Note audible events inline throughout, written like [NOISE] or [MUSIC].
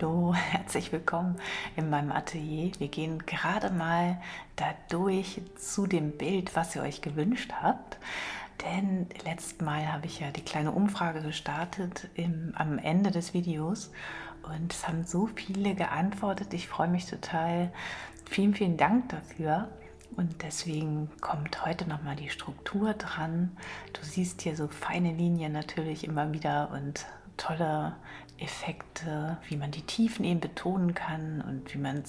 Hallo, [LAUGHS] herzlich willkommen in meinem Atelier. Wir gehen gerade mal dadurch zu dem Bild, was ihr euch gewünscht habt. Denn letztes Mal habe ich ja die kleine Umfrage gestartet im, am Ende des Videos und es haben so viele geantwortet. Ich freue mich total. Vielen, vielen Dank dafür. Und deswegen kommt heute nochmal die Struktur dran. Du siehst hier so feine Linien natürlich immer wieder und tolle Effekte, wie man die Tiefen eben betonen kann und wie man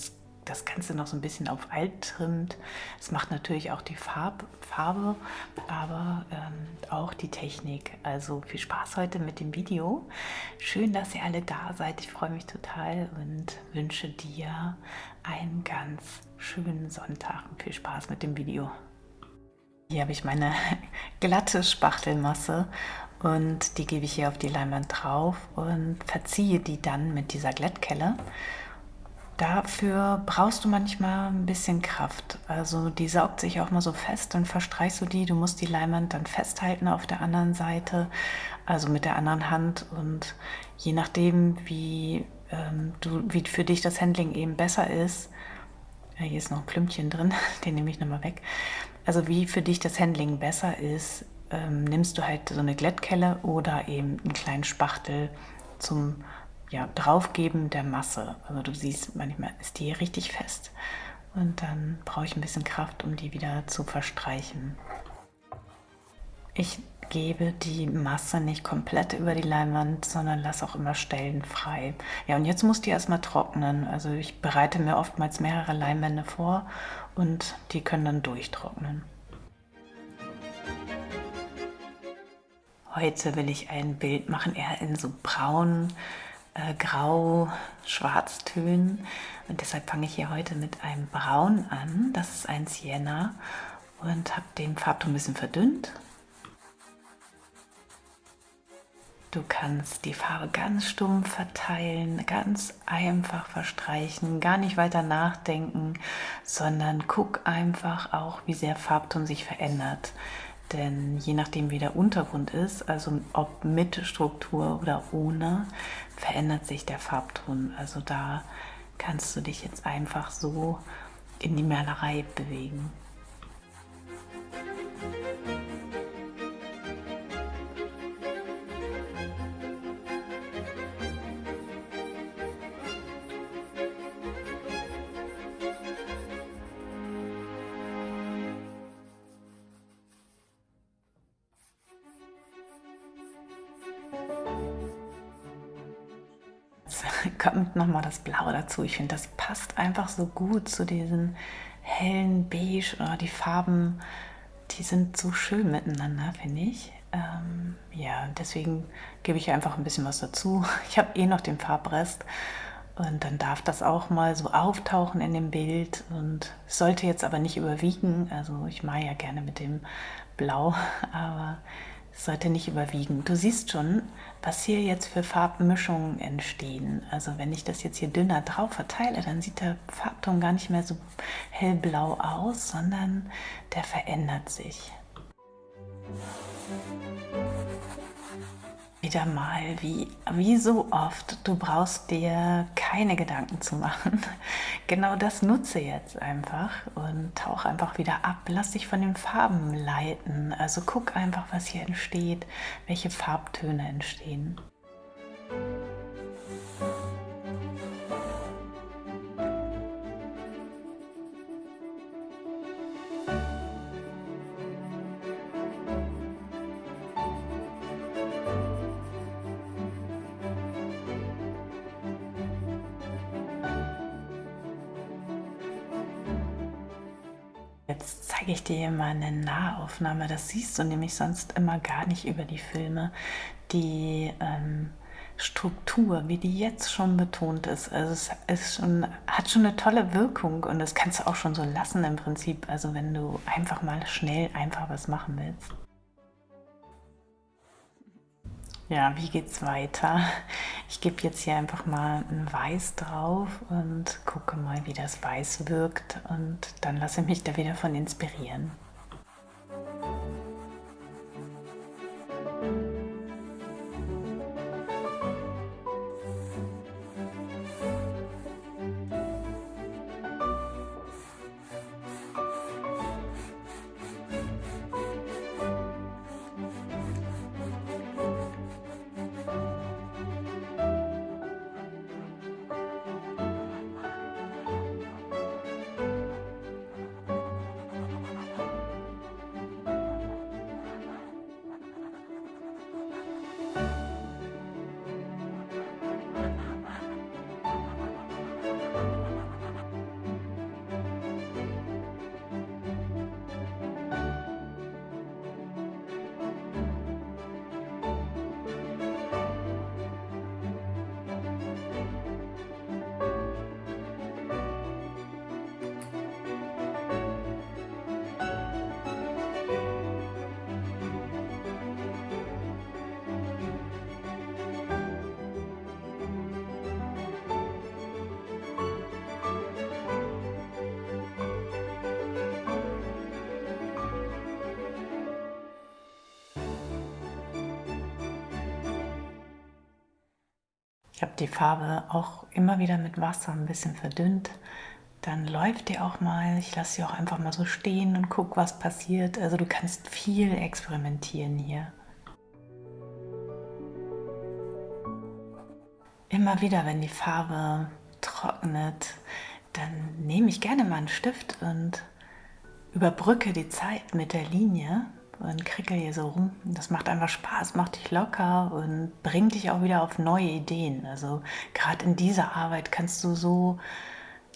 das Ganze noch so ein bisschen auf alt trimmt. Es macht natürlich auch die Farb, Farbe, aber ähm, auch die Technik. Also viel Spaß heute mit dem Video. Schön, dass ihr alle da seid. Ich freue mich total und wünsche dir einen ganz schönen Sonntag und viel Spaß mit dem Video. Hier habe ich meine [LAUGHS] glatte Spachtelmasse und die gebe ich hier auf die Leinwand drauf und verziehe die dann mit dieser Glättkelle. Dafür brauchst du manchmal ein bisschen Kraft. Also die saugt sich auch mal so fest, dann verstreichst du die. Du musst die Leinwand dann festhalten auf der anderen Seite, also mit der anderen Hand. Und je nachdem, wie, ähm, du, wie für dich das Handling eben besser ist, ja, hier ist noch ein Klümpchen drin, [LAUGHS] den nehme ich nochmal weg. Also wie für dich das Handling besser ist, ähm, nimmst du halt so eine Glättkelle oder eben einen kleinen Spachtel zum ja, Draufgeben der Masse. Also du siehst, manchmal ist die richtig fest und dann brauche ich ein bisschen Kraft, um die wieder zu verstreichen. Ich gebe die Masse nicht komplett über die Leinwand, sondern lasse auch immer Stellen frei. Ja, und jetzt muss die erstmal trocknen. Also ich bereite mir oftmals mehrere Leinwände vor und die können dann durchtrocknen. Heute will ich ein Bild machen, eher in so braun, äh, grau, schwarztönen. Und deshalb fange ich hier heute mit einem Braun an. Das ist ein Sienna und habe den Farbton ein bisschen verdünnt. Du kannst die Farbe ganz stumpf verteilen, ganz einfach verstreichen, gar nicht weiter nachdenken, sondern guck einfach auch, wie sehr Farbton sich verändert. Denn je nachdem, wie der Untergrund ist, also ob mit Struktur oder ohne, verändert sich der Farbton. Also da kannst du dich jetzt einfach so in die Malerei bewegen. [LAUGHS] kommt nochmal das Blau dazu. Ich finde, das passt einfach so gut zu diesen hellen Beige oder die Farben, die sind so schön miteinander, finde ich. Ähm, ja, deswegen gebe ich einfach ein bisschen was dazu. [LAUGHS] Ich habe eh noch den Farbrest und dann darf das auch mal so auftauchen in dem Bild und sollte jetzt aber nicht überwiegen. Also ich mache ja gerne mit dem Blau, [LAUGHS] aber sollte nicht überwiegen. Du siehst schon, was hier jetzt für Farbmischungen entstehen. Also wenn ich das jetzt hier dünner drauf verteile, dann sieht der Farbton gar nicht mehr so hellblau aus, sondern der verändert sich wieder mal, wie, wie so oft, du brauchst dir keine Gedanken zu machen. [LAUGHS] Genau das nutze jetzt einfach und tauch einfach wieder ab. Lass dich von den Farben leiten. Also guck einfach, was hier entsteht, welche Farbtöne entstehen. Zeige ich dir mal eine Nahaufnahme. Das siehst du nämlich sonst immer gar nicht über die Filme. Die ähm, Struktur, wie die jetzt schon betont ist, also es ist schon, hat schon eine tolle Wirkung und das kannst du auch schon so lassen im Prinzip. Also wenn du einfach mal schnell einfach was machen willst. Ja, wie geht's weiter? Ich gebe jetzt hier einfach mal ein Weiß drauf und gucke mal, wie das Weiß wirkt und dann lasse ich mich da wieder von inspirieren. Ich habe die Farbe auch immer wieder mit Wasser ein bisschen verdünnt. Dann läuft die auch mal. Ich lasse sie auch einfach mal so stehen und gucke, was passiert. Also du kannst viel experimentieren hier. Immer wieder, wenn die Farbe trocknet, dann nehme ich gerne mal einen Stift und überbrücke die Zeit mit der Linie und krickel hier so rum. Das macht einfach Spaß, macht dich locker und bringt dich auch wieder auf neue Ideen. Also gerade in dieser Arbeit kannst du so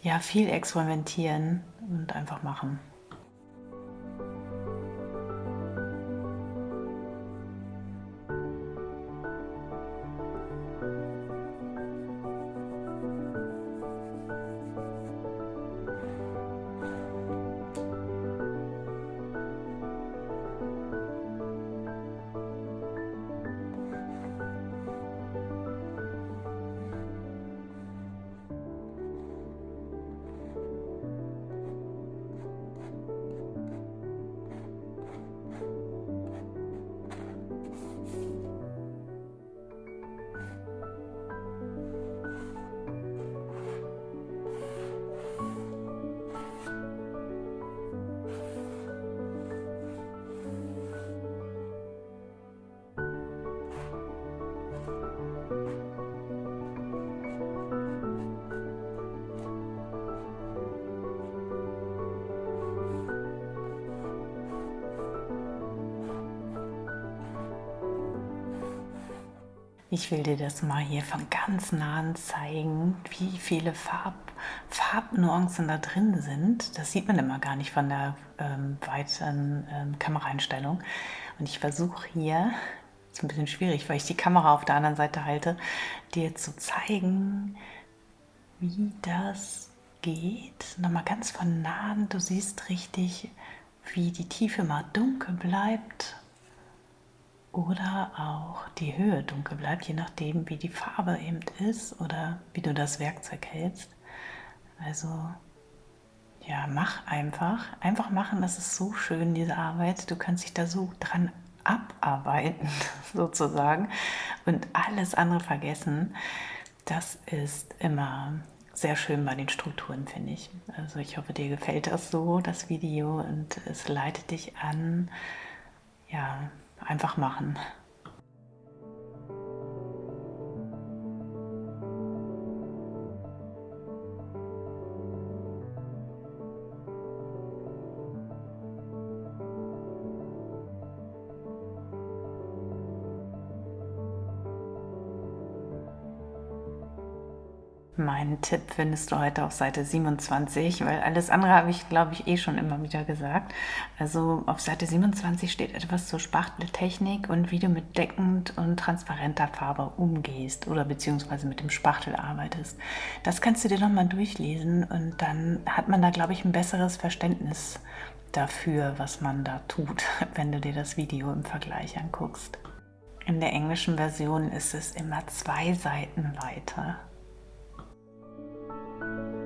ja, viel experimentieren und einfach machen. Ich will dir das mal hier von ganz nahen zeigen, wie viele Farb, Farbnuancen da drin sind. Das sieht man immer gar nicht von der ähm, weiten ähm, Kameraeinstellung. Und ich versuche hier, ist ein bisschen schwierig, weil ich die Kamera auf der anderen Seite halte, dir zu zeigen, wie das geht. Nochmal ganz von nahen, du siehst richtig, wie die Tiefe mal dunkel bleibt oder auch die Höhe dunkel bleibt, je nachdem, wie die Farbe eben ist oder wie du das Werkzeug hältst. Also ja, mach einfach. Einfach machen, das ist so schön, diese Arbeit. Du kannst dich da so dran abarbeiten, [LAUGHS] sozusagen, und alles andere vergessen. Das ist immer sehr schön bei den Strukturen, finde ich. Also ich hoffe, dir gefällt das so, das Video, und es leitet dich an, ja, einfach machen. Mein Tipp findest du heute auf Seite 27, weil alles andere habe ich, glaube ich, eh schon immer wieder gesagt. Also auf Seite 27 steht etwas zur Spachteltechnik und wie du mit deckend und transparenter Farbe umgehst oder beziehungsweise mit dem Spachtel arbeitest. Das kannst du dir nochmal durchlesen und dann hat man da, glaube ich, ein besseres Verständnis dafür, was man da tut, [LAUGHS] wenn du dir das Video im Vergleich anguckst. In der englischen Version ist es immer zwei Seiten weiter. thank you